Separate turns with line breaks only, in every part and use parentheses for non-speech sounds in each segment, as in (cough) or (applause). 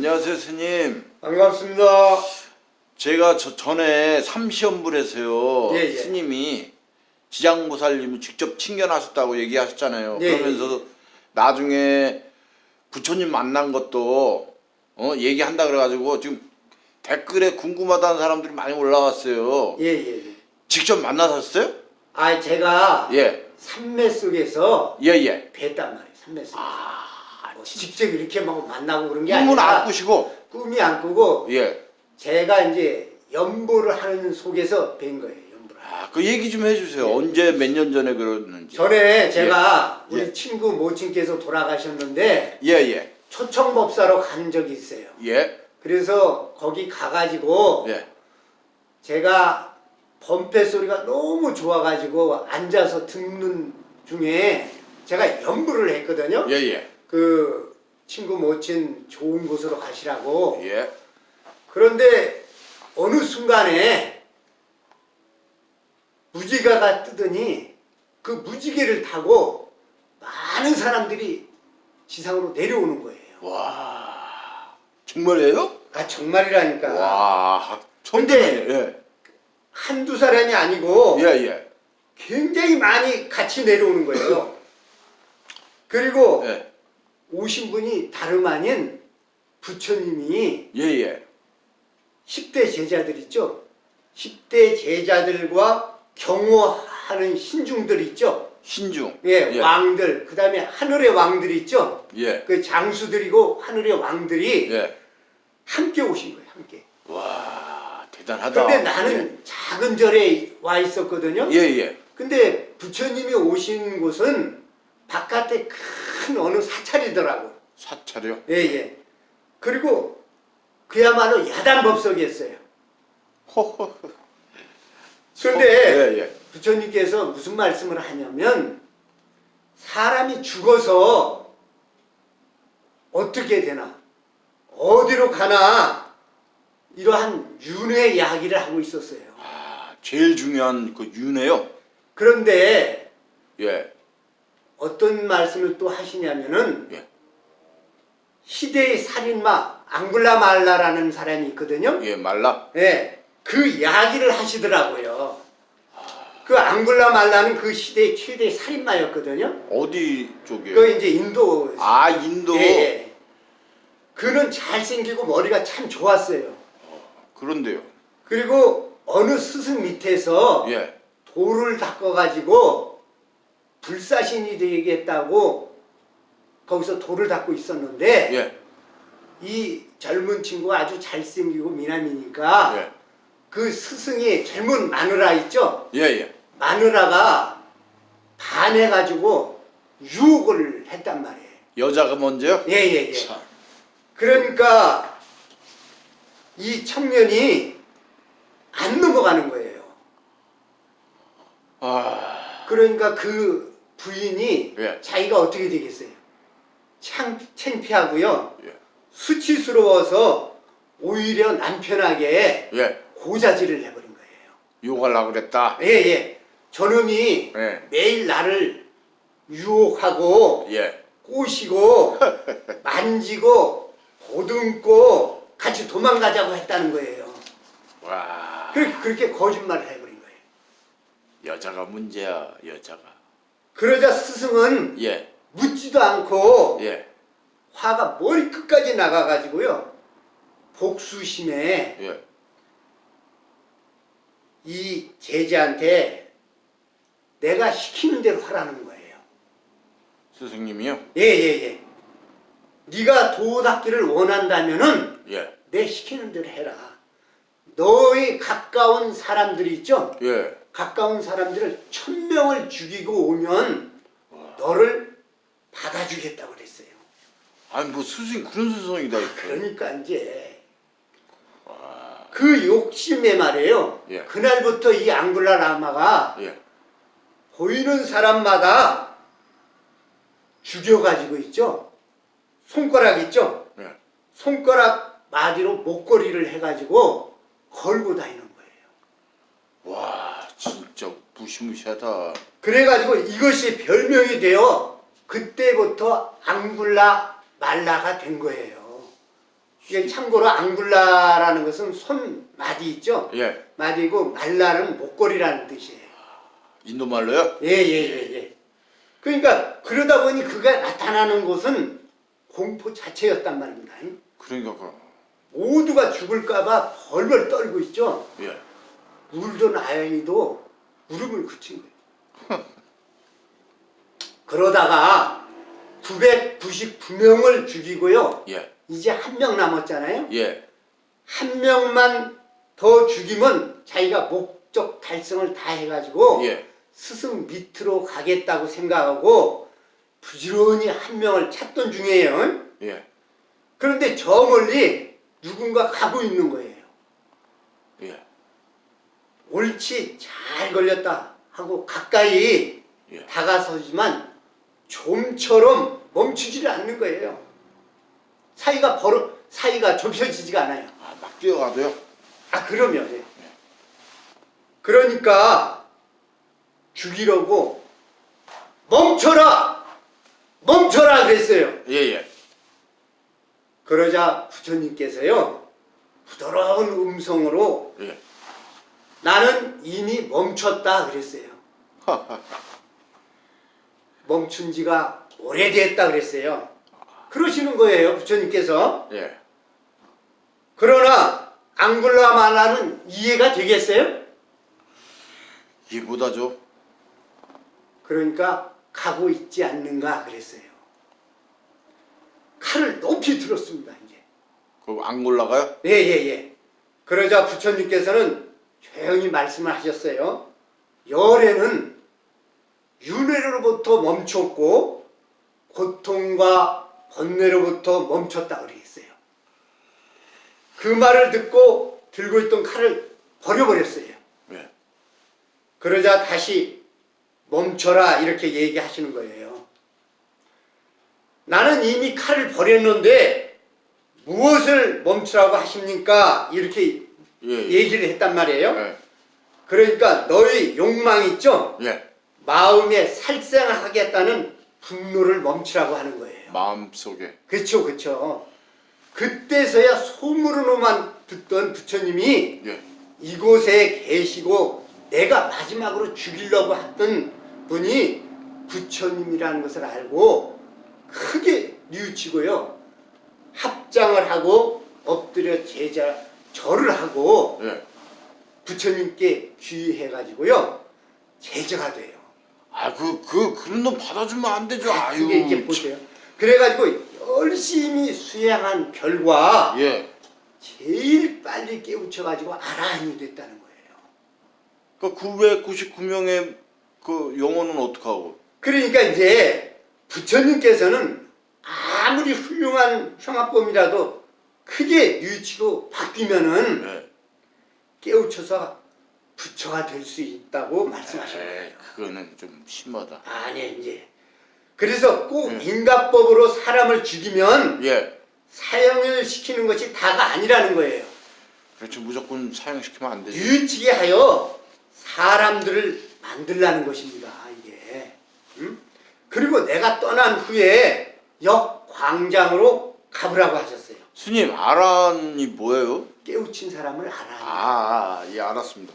안녕하세요 스님
반갑습니다.
제가 저 전에 삼시연불에서요
예, 예.
스님이 지장보살님이 직접 친견하셨다고 얘기하셨잖아요
예,
그러면서 나중에 부처님 만난 것도 어 얘기한다 그래가지고 지금 댓글에 궁금하다는 사람들이 많이 올라왔어요
예, 예. 예.
직접 만나셨어요?
아, 제가
예
산매 속에서
예 예
뵀단 말이에요. 산매 속에서. 아뭐 직접 이렇게 막 만나고 그런 게
꿈은
아니라
안 꾸시고
꿈이 안 꾸고
예.
제가 이제 연보를 하는 속에서 뵌 거예요. 연보를.
아, 그 얘기 좀 해주세요. 언제 몇 년 전에 그랬는지.
전에 제가 우리
예.
친구 모친께서 돌아가셨는데
예, 예.
초청법사로 간 적이 있어요.
예.
그래서 거기 가가지고
예.
제가 범패 소리가 너무 좋아가지고 앉아서 듣는 중에 제가 연부를 했거든요.
예, 예.
그 친구 모친 좋은 곳으로 가시라고.
예.
그런데 어느 순간에 무지개가 뜨더니 그 무지개를 타고 많은 사람들이 지상으로 내려오는 거예요.
와. 정말이에요?
아 정말이라니까.
와.
근데-
예.
한두 사람이 아니고
예, 예.
굉장히 많이 같이 내려오는 거예요. 그리고
예.
오신 분이 다름 아닌 부처님이
예, 예.
10대 제자들 있죠? 10대 제자들과 경호하는 신중들 있죠?
신중.
예,
예.
왕들, 그 다음에 하늘의 왕들 있죠?
예.
그 장수들이고 하늘의 왕들이
예.
함께 오신 거예요, 함께.
와, 대단하다.
근데 나는 작은 절에 와 있었거든요?
예, 예.
근데 부처님이 오신 곳은 바깥에 큰 어느 사찰이더라고.
사찰이요?
예, 예. 그리고 그야말로 야단 법석이었어요.
호호.
그런데
예, 예.
부처님께서 무슨 말씀을 하냐면 사람이 죽어서 어떻게 되나 어디로 가나 이러한 윤회 이야기를 하고 있었어요.
아, 제일 중요한 그 윤회요?
그런데
예.
어떤 말씀을 또 하시냐면은
예.
시대의 살인마 앙굴라 말라라는 사람이 있거든요.
예, 말라.
예, 그 이야기를 하시더라고요. 그 앙굴라 말라는 그 시대의 최대 살인마였거든요.
어디 쪽이에요?
그 이제 인도.
아, 인도.
예, 예. 그는 잘생기고 머리가 참 좋았어요.
그런데요.
그리고 어느 스승 밑에서
예.
돌을 닦아가지고 불사신이 되겠다고 거기서 돌을 닦고 있었는데
예.
이 젊은 친구가 아주 잘생기고 미남이니까
예.
그 스승이 젊은 마누라 있죠?
예, 예.
마누라가 반해가지고 유혹을 했단 말이에요.
여자가 먼저요?
예예예.
참.
그러니까 이 청년이 안 넘어가는 거예요.
아,
그러니까 그 부인이
예.
자기가 어떻게 되겠어요? 창, 창피하고요.
예.
수치스러워서 오히려 남편에게
예.
고자질을 해버린 거예요.
욕하려고 그랬다.
예 예. 저놈이
예.
매일 나를 유혹하고
예.
꼬시고 (laughs) 만지고 보듬고 같이 도망가자고 했다는 거예요.
와.
그렇게, 그렇게 거짓말을 해버린 거예요.
여자가 문제야, 여자가.
그러자 스승은
예.
묻지도 않고
예.
화가 머리 끝까지 나가가지고요. 복수심에
예.
이 제자한테 내가 시키는 대로 하라는 거예요.
스승님이요?
예예예. 네가 도 닦기를 원한다면은
예.
내 시키는 대로 해라. 너의 가까운 사람들이 있죠?
예.
가까운 사람들을 천 명을 죽이고 오면 너를 받아주겠다고 그랬어요.
아니 뭐 스승 그런 스승이다 있어.
그러니까 이제 그 욕심에 말이에요.
예.
그날부터 이 앙굴라 라마가
예.
보이는 사람마다 죽여가지고 있죠. 손가락 있죠.
예.
손가락 마디로 목걸이를 해가지고 걸고 다니는 거예요.
와, 진짜 무시무시하다.
그래가지고 이것이 별명이 되어 그때부터 앙굴라 말라가 된 거예요. 이게 참고로 앙굴라라는 것은 손 마디 있죠?
예.
마디고 말라는 목걸이라는 뜻이에요.
인도 말로요?
예예예 예, 그러니까 그러다 보니 그가 나타나는 곳은 공포 자체였단 말입니다.
그러니까 그
모두가 죽을까봐 벌벌 떨고 있죠.
예.
울던 아이도 울음을 그친 거예요. (laughs) 그러다가 999명을 죽이고요.
예.
이제 한 명 남았잖아요.
예.
한 명만 더 죽이면 자기가 목적 달성을 다 해가지고
예.
스승 밑으로 가겠다고 생각하고 부지런히 한 명을 찾던 중이에요.
예.
그런데 저 멀리 누군가 가고 있는 거예요.
예.
옳지 잘 걸렸다 하고 가까이
예.
다가서지만 좀처럼 멈추지를 않는 거예요. 사이가 벌어 사이가 좁혀지지가 않아요.
아, 막 뛰어가도요?
아 그러면 예. 그러니까 죽이려고 멈춰라 멈춰라 그랬어요.
예, 예.
그러자 부처님께서요 부드러운 음성으로
예.
나는 이미 멈췄다 그랬어요. (laughs) 멈춘 지가 오래됐다 그랬어요. 그러시는 거예요 부처님께서.
예.
그러나 앙굴라 말라는 이해가 되겠어요?
이게 뭐다죠?
그러니까 가고 있지 않는가 그랬어요. 칼을 높이 들었습니다 이제.
그거 안 골라가요?
예예 예. 예, 그러자 부처님께서는 조용히 말씀을 하셨어요. 열애는 윤회로부터 멈췄고 고통과 번뇌로부터 멈췄다 그랬어요. 그 말을 듣고 들고 있던 칼을 버려버렸어요.
예.
그러자 다시 멈춰라 이렇게 얘기하시는 거예요. 나는 이미 칼을 버렸는데 무엇을 멈추라고 하십니까? 이렇게
예. 예.
얘기를 했단 말이에요.
예.
그러니까 너희 욕망 있죠?
예.
마음에 살생하겠다는 분노를 멈추라고 하는 거예요.
마음속에.
그렇죠, 그렇죠. 그때서야 소문으로만 듣던 부처님이
예.
이곳에 계시고 내가 마지막으로 죽이려고 했던 분이 부처님이라는 것을 알고 크게 뉘우치고요. 합장을 하고 엎드려 제자 절을 하고
예.
부처님께 귀해가지고요. 제자가 돼요.
아, 그, 그, 그런 놈 받아주면 안 되죠. 아유.
그게 이제 보세요. 그래가지고 열심히 수행한 결과
예.
제일 빨리 깨우쳐가지고 아라한이 됐다는 거예요.
그 999명의 그 영혼은 어떡하고?
그러니까 이제 부처님께서는 아무리 훌륭한 형합범이라도 크게 뉘우치고 바뀌면은
예.
깨우쳐서 부처가 될 수 있다고
에이,
거예요.
그거는 좀 심하다.
아니 이제 그래서 꼭
음.
인가법으로 사람을 죽이면
예.
사형을 시키는 것이 다가 아니라는 거예요.
그렇죠. 무조건 사용시키면 안 되지.
뉘우치게 하여 사람들을 만들라는 것입니다. 이게. 음? 그리고 내가 떠난 후에 역광장으로 가보라고 하셨어요.
스님, 아란이 뭐예요?
깨우친 사람을 알아.
아, 아, 예, 알았습니다.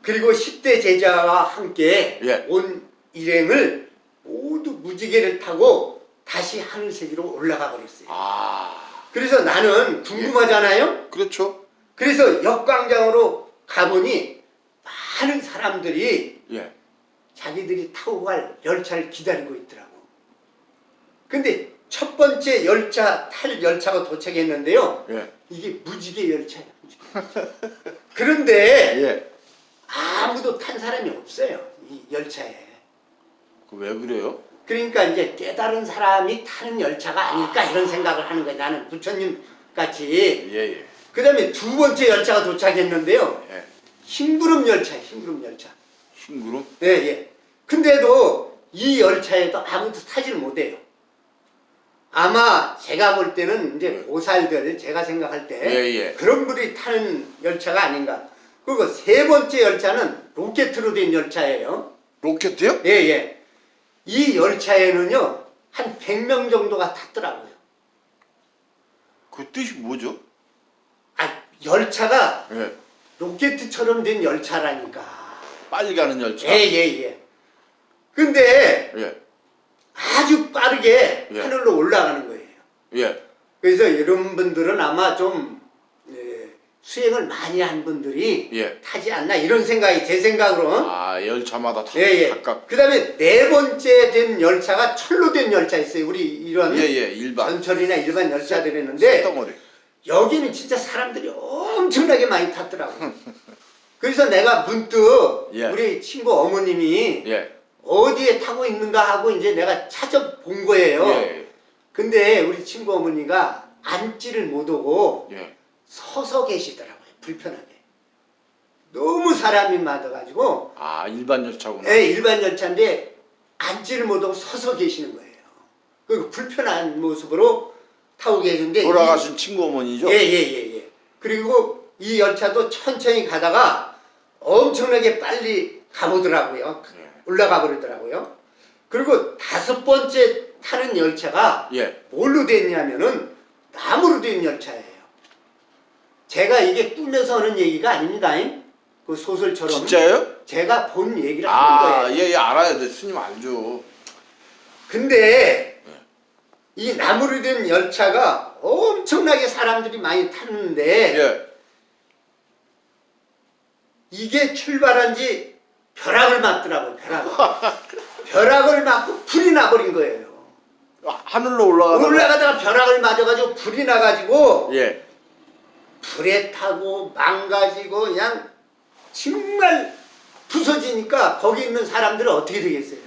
그리고 10대 제자와 함께
예.
온 일행을 모두 무지개를 타고 다시 하늘세계로 올라가 버렸어요.
아,
그래서 나는 궁금하잖아요.
그렇죠.
그래서 역광장으로 가보니 많은 사람들이
예.
자기들이 타고 갈 열차를 기다리고 있더라고. 근데 첫 번째 열차 탈 열차가 도착했는데요.
예.
이게 무지개 열차야. 무지개 열차. 그런데 (laughs)
예.
아무도 탄 사람이 없어요. 이 열차에.
그왜 그래요?
그러니까 이제 깨달은 사람이 타는 열차가 아닐까 이런 생각을 하는 거예요. 나는 부처님 같이.
예, 예.
그 다음에 두 번째 열차가 도착했는데요.
예.
흰구름 열차, 흰구름 열차.
흰구름?
예, 예. 근데도 이 열차에도 아무도 타지를 못해요. 아마 제가 볼 때는 이제 보살들, 제가 생각할 때
예, 예.
그런 분이 타는 열차가 아닌가. 그리고 세 번째 열차는 로켓으로 된 열차예요.
로켓이요?
예, 예. 이 열차에는요, 한 100명 정도가 탔더라고요.
그 뜻이 뭐죠?
아 열차가
예.
로켓처럼 된 열차라니까.
빨리 가는 열차.
예예 예. 근데
예.
아주 빠르게
예.
하늘로 올라가는 거예요.
예.
그래서 이런 분들은 아마 좀 예, 수행을 많이 한 분들이
예.
타지 않나 이런 생각이 제 생각으로는
아 열차마다 다
예 예.
각각.
그 다음에 네 번째 된 열차가 철로 된 열차 있어요. 우리 이런
예 예 일반.
전철이나 일반 열차들이 있는데
덩어리.
여기는 진짜 사람들이 엄청나게 많이 탔더라고. (laughs) 그래서 내가 문득
예.
우리 친구 어머님이
예.
어디에 타고 있는가 하고 이제 내가 찾아본 거예요.
예.
근데 우리 친구 어머니가 앉지를 못하고
예.
서서 계시더라고요. 불편하게. 너무 사람이 많아가지고
아 일반 열차구나.
예, 일반 열차인데 앉지를 못하고 서서 계시는 거예요. 그 불편한 모습으로 타고 계신데
돌아가신 친구 어머니죠?
예예 예 예, 그리고 이 열차도 천천히 가다가 엄청나게 빨리 가보더라고요.
예.
올라가 버리더라고요. 그리고 다섯 번째 타는 열차가
예.
뭘로 됐냐면은 나무로 된 열차예요. 제가 이게 꾸며서 하는 얘기가 아닙니다. 그 소설처럼
진짜요?
제가 본 얘기를 하는
아,
거예요.
예, 예, 알아야 돼. 스님 알죠.
근데 이 나무로 된 열차가 엄청나게 사람들이 많이 탔는데
예.
이게 출발한 지 벼락을 맞더라고요. 벼락을. 벼락을 맞고 불이 나버린 거예요.
아, 하늘로 올라가다가
올라가다가 벼락을 맞아가지고 불이 나가지고
예.
불에 타고 망가지고 그냥 정말 부서지니까 거기 있는 사람들은 어떻게 되겠어요?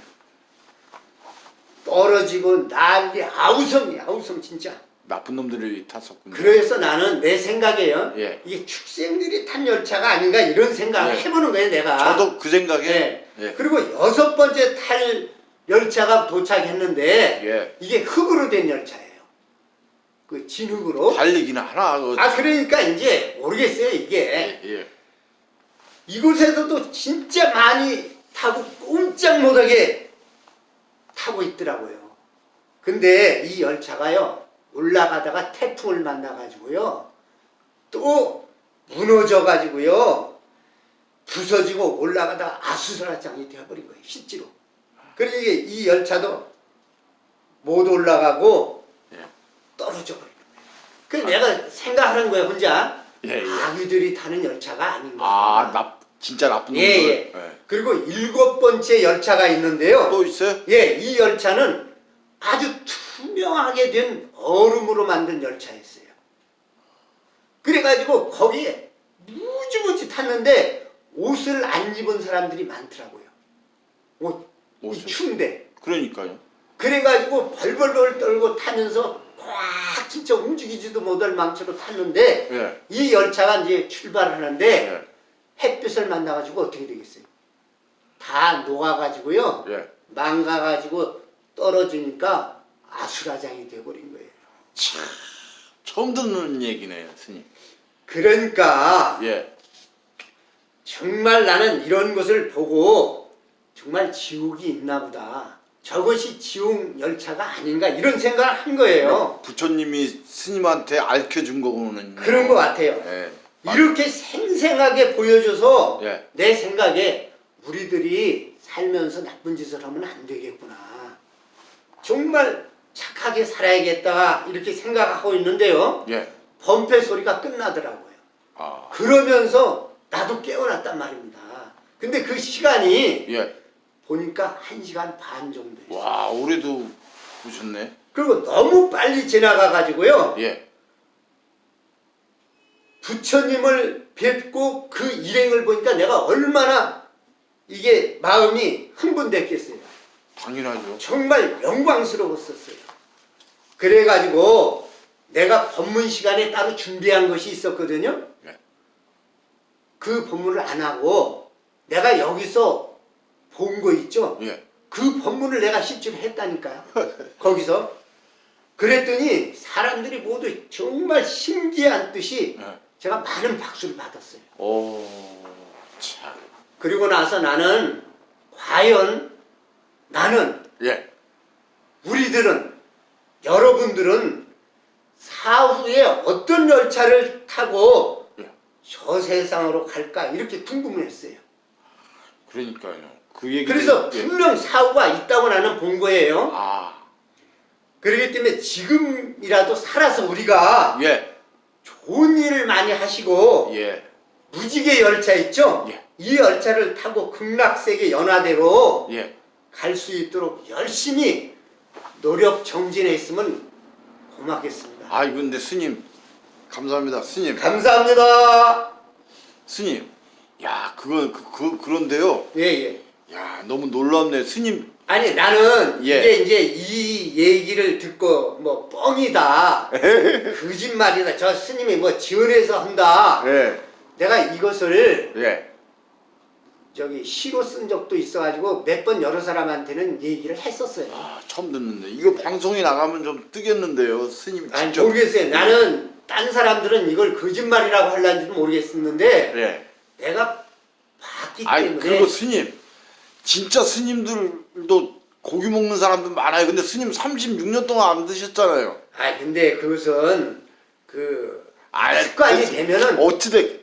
떨어지고 난리 아우성이 아우성 진짜.
나쁜 놈들이 탔었군요.
그래서 나는 내 생각에요.
예.
이게 축생들이 탄 열차가 아닌가 이런 생각을
예.
해보는 거예요, 내가.
저도 그 생각에
예.
예.
그리고 여섯 번째 탈 열차가 도착했는데
예.
이게 흙으로 된 열차예요. 그 진흙으로.
달리기는 하나 그
아 그러니까 이제 모르겠어요 이게
예. 예.
이곳에서도 진짜 많이 타고 꼼짝 못하게 타고 있더라고요. 근데 이 열차가요 올라가다가 태풍을 만나가지고요 또 무너져가지고요 부서지고 올라가다가 아수라장이 되어버린 거예요 실제로. 그러니까 이 열차도 못 올라가고
예.
떨어져 버린 거예요. 그 내가 생각하는 거예요 혼자.
예, 예.
아귀들이 타는 열차가 아닌가.
아, 나 진짜 나쁜 놈들.
예, 예. 그리고 일곱 번째 열차가 있는데요.
또 있어요?
예, 이 열차는 아주 투명하게 된 얼음으로 만든 열차였어요. 그래가지고 거기에 무지무지 탔는데 옷을 안 입은 사람들이 많더라고요. 옷, 이
옷을?
추운데.
그러니까요.
그래가지고 벌벌벌 떨고 타면서 꽉 진짜 움직이지도 못할 망치로 탔는데
예.
이 열차가 이제 출발하는데
예.
햇빛을 만나가지고 어떻게 되겠어요? 다 녹아가지고요.
예.
망가가지고 떨어지니까 아수라장이 돼버린 거예요.
참 처음 듣는 얘기네요, 스님.
그러니까
예.
정말 나는 이런 것을 보고 정말 지옥이 있나 보다. 저것이 지옥 열차가 아닌가 이런 생각을 한 거예요.
부처님이 스님한테 알려준 거고는
그런 것 같아요.
예.
이렇게 생생하게 보여줘서
예.
내 생각에 우리들이 살면서 나쁜 짓을 하면 안 되겠구나. 정말 착하게 살아야겠다 이렇게 생각하고 있는데요.
예.
범패 소리가 끝나더라고요.
아.
그러면서 나도 깨어났단 말입니다. 근데 그 시간이
예.
보니까 한시간 반 정도 됐어요.
와, 올해도 보셨네.
그리고 너무 빨리 지나가가지고요.
예.
부처님을 뵙고 그 일행을 보니까 내가 얼마나 이게 마음이 흥분됐겠어요.
당연하죠.
정말 영광스러웠었어요. 그래가지고 내가 법문 시간에 따로 준비한 것이 있었거든요.
네.
그 법문을 안 하고 내가 여기서 본 거 있죠.
예.
그 법문을 내가 실제로 했다니까요. (laughs) 거기서. 그랬더니 사람들이 모두 정말 신기한 듯이
예.
제가 많은 박수를 받았어요.
오. 참.
그리고 나서 나는 과연 나는
예.
우리들은 여러분들은 사후에 어떤 열차를 타고
예.
저 세상으로 갈까 이렇게 궁금을 했어요.
그러니까요. 그 얘기.
그래서 분명 사후가 있다고 나는 본 거예요.
아,
그렇기 때문에 지금이라도 살아서 우리가
예,
좋은 일을 많이 하시고
예,
무지개 열차 있죠?
예.
이 열차를 타고 극락세계 연화대로
예.
갈수 있도록 열심히 노력 정진해 있으면 고맙겠습니다.
아, 이건데 스님 감사합니다. 스님.
감사합니다.
스님. 야, 그거 그, 그 그런데요.
예, 예.
야, 너무 놀랍네. 스님.
아니 나는
예.
이게 이제 이 얘기를 듣고 뭐 뻥이다 (laughs) 거짓말이다 저 스님이 뭐 지원해서 한다
예.
내가 이것을
예.
저기 시로 쓴 적도 있어가지고 몇 번 여러 사람한테는 얘기를 했었어요
아, 처음 듣는데. 이거 방송에 나가면 좀 뜨겠는데요. 스님
아니
진짜.
모르겠어요 나는 딴 사람들은 이걸 거짓말이라고 할란지도 모르겠었는데
예.
내가 봤기
아니,
때문에
그리고 스님. 진짜 스님들도 고기 먹는 사람들 많아요. 근데 스님 36년 동안 안 드셨잖아요.
아 근데 그것은 그
아,
습관이
그-
되면은
어찌됐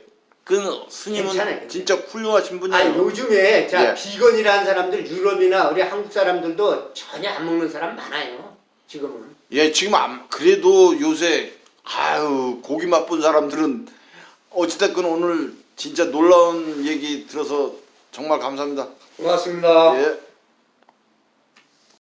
그 스님은
괜찮아요.
진짜 훌륭하신 분이에요.
아니 요즘에 자
예.
비건이라는 사람들 유럽이나 우리 한국 사람들도 전혀 안 먹는 사람 많아요. 지금은.
예, 지금 안, 그래도 요새 아유 고기 맛본 사람들은 어찌됐건 오늘 진짜 놀라운 얘기 들어서 정말 감사합니다.
고맙습니다.
예.